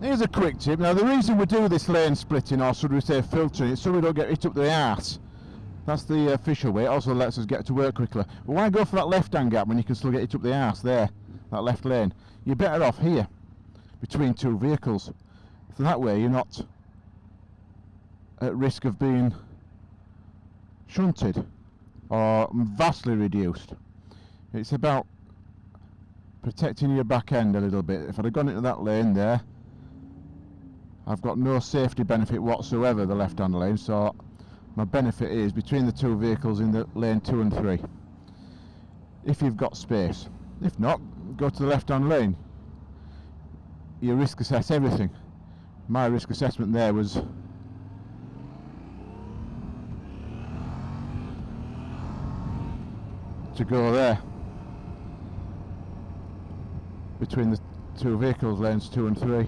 Here's a quick tip. Now, the reason we do this lane splitting, or should we say filtering, is so we don't get hit up the arse. That's the official way. It also lets us get to work quickly. But why go for that left-hand gap when you can still get hit up the arse there, that left lane? You're better off here, between two vehicles. So that way you're not at risk of being shunted or vastly reduced. It's about protecting your back end a little bit. If I'd have gone into that lane there, I've got no safety benefit whatsoever, the left-hand lane, so my benefit is between the two vehicles in the lane 2 and 3. If you've got space. If not, go to the left-hand lane. You risk assess everything. My risk assessment there was to go there between the two vehicles lanes 2 and 3